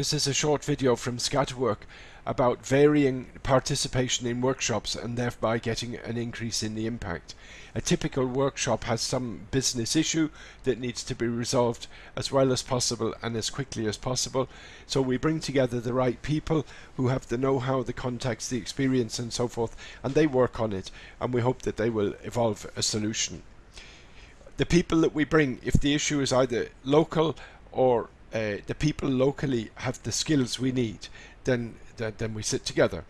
This is a short video from Scatterwork about varying participation in workshops and thereby getting an increase in the impact. A typical workshop has some business issue that needs to be resolved as well as possible and as quickly as possible. So we bring together the right people who have the know-how, the context, the experience and so forth and they work on it and we hope that they will evolve a solution. The people that we bring, if the issue is either local or uh, the people locally have the skills we need, then, then, then we sit together.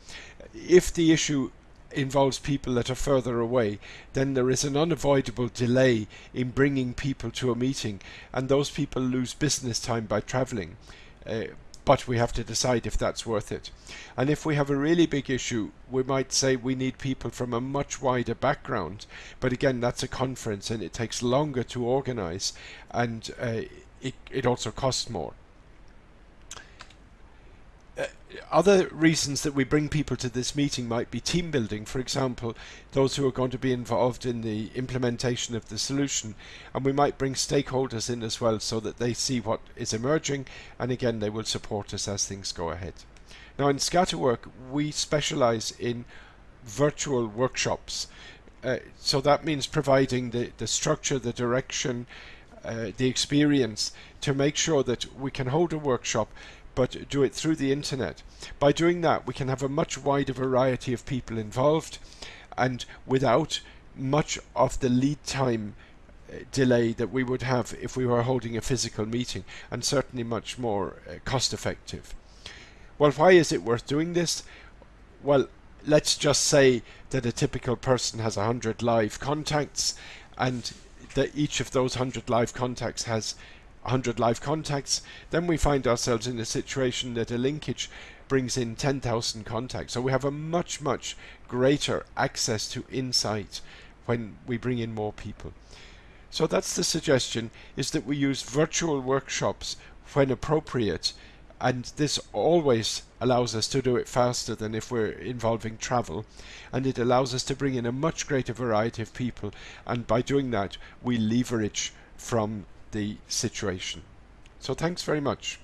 If the issue involves people that are further away, then there is an unavoidable delay in bringing people to a meeting, and those people lose business time by travelling. Uh, but we have to decide if that's worth it. And if we have a really big issue, we might say we need people from a much wider background. But again, that's a conference and it takes longer to organise and uh, it, it also costs more. Uh, other reasons that we bring people to this meeting might be team building, for example, those who are going to be involved in the implementation of the solution, and we might bring stakeholders in as well so that they see what is emerging, and again, they will support us as things go ahead. Now, in Scatterwork, we specialize in virtual workshops. Uh, so that means providing the, the structure, the direction, uh, the experience to make sure that we can hold a workshop but do it through the internet. By doing that we can have a much wider variety of people involved and without much of the lead time uh, delay that we would have if we were holding a physical meeting and certainly much more uh, cost effective. Well why is it worth doing this? Well let's just say that a typical person has 100 live contacts and that each of those 100 live contacts has 100 live contacts, then we find ourselves in a situation that a linkage brings in 10,000 contacts. So we have a much, much greater access to insight when we bring in more people. So that's the suggestion, is that we use virtual workshops when appropriate and this always allows us to do it faster than if we're involving travel and it allows us to bring in a much greater variety of people and by doing that we leverage from the situation. So thanks very much.